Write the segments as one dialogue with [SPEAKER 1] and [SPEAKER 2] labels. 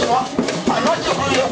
[SPEAKER 1] はあなたがよ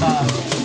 [SPEAKER 2] Bye.